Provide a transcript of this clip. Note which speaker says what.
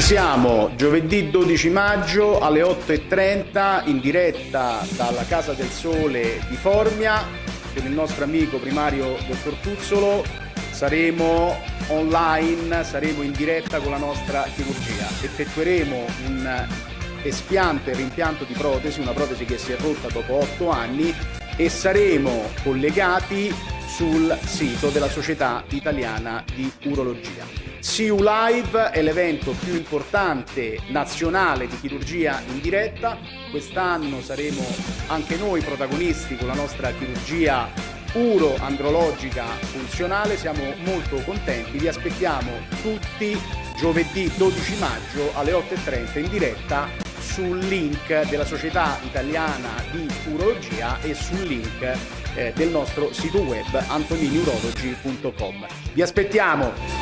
Speaker 1: siamo giovedì 12 maggio alle 8.30 in diretta dalla Casa del Sole di Formia con il nostro amico primario dottor Tuzzolo. Saremo online, saremo in diretta con la nostra chirurgia. Effettueremo un espianto e rimpianto di protesi, una protesi che si è rotta dopo 8 anni e saremo collegati sul sito della Società Italiana di Urologia. CU Live è l'evento più importante nazionale di chirurgia in diretta. Quest'anno saremo anche noi protagonisti con la nostra chirurgia uro-andrologica funzionale. Siamo molto contenti, vi aspettiamo tutti giovedì 12 maggio alle 8.30 in diretta sul link della Società Italiana di Urologia e sul link eh, del nostro sito web antoniniurology.com. Vi aspettiamo!